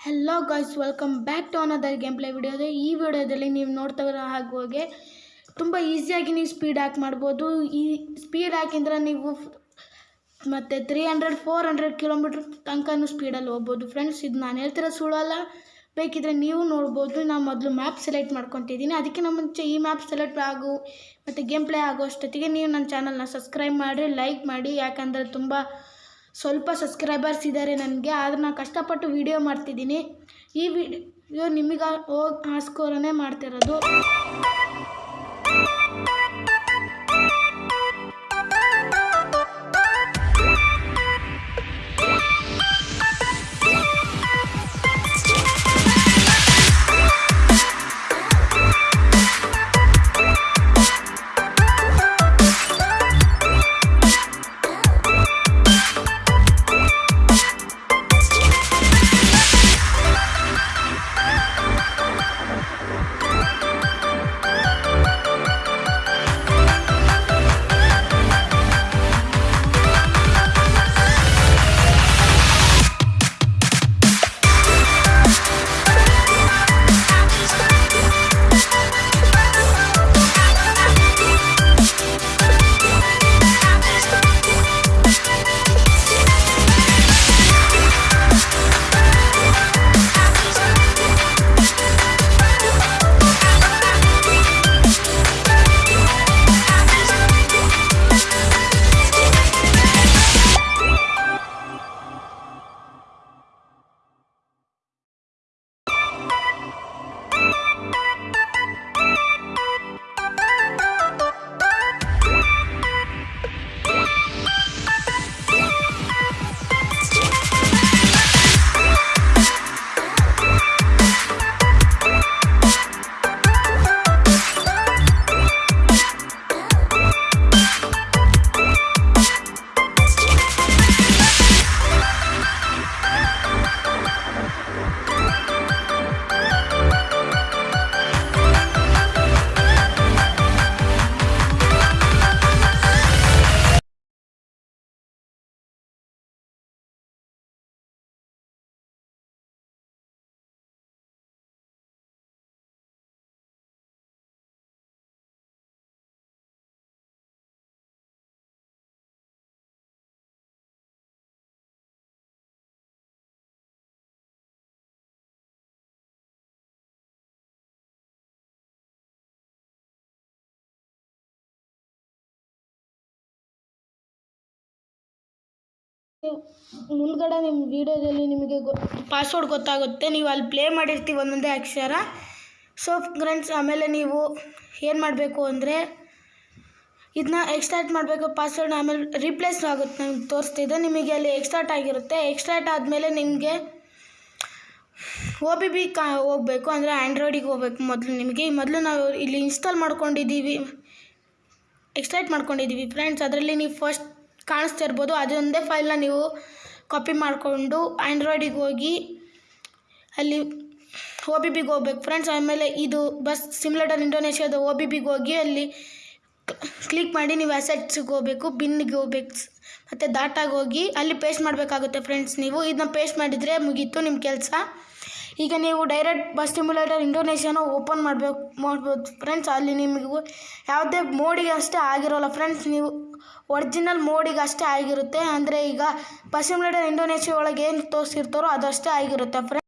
Hello guys welcome back to another game play ವಿಡಿಯೋದು ಈ ವಿಡಿಯೋದಲ್ಲಿ ನೀವು ನೋಡ್ತಾ ಇರೋ ಹಾಗೆ ತುಂಬ ಈಸಿಯಾಗಿ ನೀವು ಸ್ಪೀಡ್ ಹ್ಯಾಕ್ ಮಾಡ್ಬೋದು. ಈ ಸ್ಪೀಡ್ ಹ್ಯಾಕಿಂದ್ರೆ ನೀವು ಮತ್ತು three hundred four hundred kilometre ತನಕನೂ ಸ್ಪೀಡಲ್ಲಿ ಹೋಗ್ಬೋದು. ಫ್ರೆಂಡ್ಸ್ ಇದು ನಾನು ಹೇಳ್ತಿರೋ ಸುಳ್ಳಲ್ಲ ಬೇಕಿದ್ರೆ ನೀವು ನೋಡ್ಬೋದು. ನಾನು ಮೊದಲು ಮ್ಯಾಪ್ ಸೆಲೆಕ್ಟ್ ಮಾಡ್ಕೊತಿದ್ದೀನಿ. ಅದಕ್ಕಿಂತ ಮುಂಚೆ ಈ ಮ್ಯಾಪ್ ಸೆಲೆಕ್ಟ್ ಆಗು, ಮತ್ತು ಗೇಮ್ ಪ್ಲೇ ಆಗೋ ಅಷ್ಟೊತ್ತಿಗೆ ನೀವು ನನ್ನ ಚಾನಲ್ನ ಸಬ್ಸ್ಕ್ರೈಬ್ ಮಾಡಿ ಲೈಕ್ ಮಾಡಿ. ಯಾಕಂದರೆ ತುಂಬ ಸ್ವಲ್ಪ ಸಬ್ಸ್ಕ್ರೈಬರ್ಸ್ ಇದ್ದಾರೆ ನನಗೆ, ಆದರೆ ನಾನು ಕಷ್ಟಪಟ್ಟು ವೀಡಿಯೋ ಮಾಡ್ತಿದ್ದೀನಿ. ಈ ವಿಡಿಯೋ ನಿಮಗೆ ಹೋಗಿ ಆಸ್ಕೋರನೇ ಮಾಡ್ತಿರೋದು. ಮುಂದ್ಗಡೆ ನಿಮ್ಮ ವೀಡಿಯೋದಲ್ಲಿ ನಿಮಗೆ ಗೊ ಪಾಸ್ವರ್ಡ್ ಗೊತ್ತಾಗುತ್ತೆ. ನೀವು ಅಲ್ಲಿ ಪ್ಲೇ ಮಾಡಿರ್ತೀವಿ ಒಂದೊಂದೇ ಅಕ್ಷರ. ಸೊ ಫ್ರೆಂಡ್ಸ್ ಆಮೇಲೆ ನೀವು ಏನು ಮಾಡಬೇಕು ಅಂದರೆ ಇದನ್ನ ಎಕ್ಸ್ಟ್ರಾಕ್ಟ್ ಮಾಡಬೇಕು ಪಾಸ್ವರ್ಡ್ ಆಮೇಲೆ ರಿಪ್ಲೇಸ್ ಆಗುತ್ತೆ. ನಂಗೆ ತೋರಿಸ್ತಿದೆ ನಿಮಗೆ ಅಲ್ಲಿ ಎಕ್ಸ್ಟ್ರಾಕ್ಟ್ ಆಗಿರುತ್ತೆ. ಎಕ್ಸ್ಟ್ರಾಕ್ಟ್ ಆದಮೇಲೆ ನಿಮಗೆ ಓ ಬಿ ಬಿ ಕಾ, ಹೋಗಬೇಕು. ಅಂದರೆ ಆ್ಯಂಡ್ರಾಯ್ಡಿಗೆ ಹೋಗ್ಬೇಕು ಮೊದಲು ನಿಮಗೆ. ಮೊದಲು ನಾವು ಇಲ್ಲಿ ಇನ್ಸ್ಟಾಲ್ ಮಾಡ್ಕೊಂಡಿದ್ದೀವಿ. ಎಕ್ಸ್ಟ್ರಾಕ್ಟ್ ಮಾಡ್ಕೊಂಡಿದ್ದೀವಿ ಫ್ರೆಂಡ್ಸ್ ಅದರಲ್ಲಿ ನೀವು ಫಸ್ಟ್ ಕಾಣಿಸ್ತಾ ಇರ್ಬೋದು. ಅದೊಂದೇ ಫೈಲ್ನ ನೀವು ಕಾಪಿ ಮಾಡಿಕೊಂಡು ಆ್ಯಂಡ್ರಾಯ್ಡಿಗೆ ಹೋಗಿ ಅಲ್ಲಿ ಒ ಬಿ ಬಿಗೆ ಹೋಗ್ಬೇಕು. ಫ್ರೆಂಡ್ಸ್ ಆಮೇಲೆ ಇದು ಬಸ್ ಸಿಮ್ಯುಲೇಟರ್ ಇಂಡೋನೇಷ್ಯಾದ ಓ ಬಿ ಬಿಗೆ ಹೋಗಿ ಅಲ್ಲಿ ಕ್ಲಿಕ್ ಮಾಡಿ ನೀವು ಅಸೆಟ್ಸಿಗೆ ಹೋಗಬೇಕು ಬಿನ್ನಿಗೆ ಹೋಗ್ಬೇಕು, ಮತ್ತು ದಾಟಾಗಿ ಹೋಗಿ ಅಲ್ಲಿ ಪೇಸ್ಟ್ ಮಾಡಬೇಕಾಗುತ್ತೆ. ಫ್ರೆಂಡ್ಸ್ ನೀವು ಇದನ್ನ ಪೇಸ್ಟ್ ಮಾಡಿದರೆ ಮುಗೀತು ನಿಮ್ಮ ಕೆಲಸ. ಈಗ ನೀವು ಡೈರೆಕ್ಟ್ ಬಸ್ ಸಿಮ್ಯುಲೇಟರ್ ಇಂಡೋನೇಷ್ಯಾನ ಓಪನ್ ಮಾಡಬೇಕು, ಮಾಡ್ಬೋದು. ಫ್ರೆಂಡ್ಸ್ ಅಲ್ಲಿ ನಿಮಗೂ ಯಾವುದೇ ಮೋಡಿಗೆ ಅಷ್ಟೇ ಆಗಿರೋಲ್ಲ ಫ್ರೆಂಡ್ಸ್ ನೀವು ಒರಿಜಿನಲ್ ಮೋಡಿಗೆ ಅಷ್ಟೇ ಆಗಿರುತ್ತೆ. ಅಂದರೆ ಈಗ ಬಸ್ ಸಿಮ್ಯುಲೇಟರ್ ಇಂಡೋನೇಷ್ಯಾ ಒಳಗೆ ಏನು ತೋರಿಸಿರ್ತಾರೋ ಅದಷ್ಟೇ ಆಗಿರುತ್ತೆ. ಫ್ರೆಂಡ್ಸ್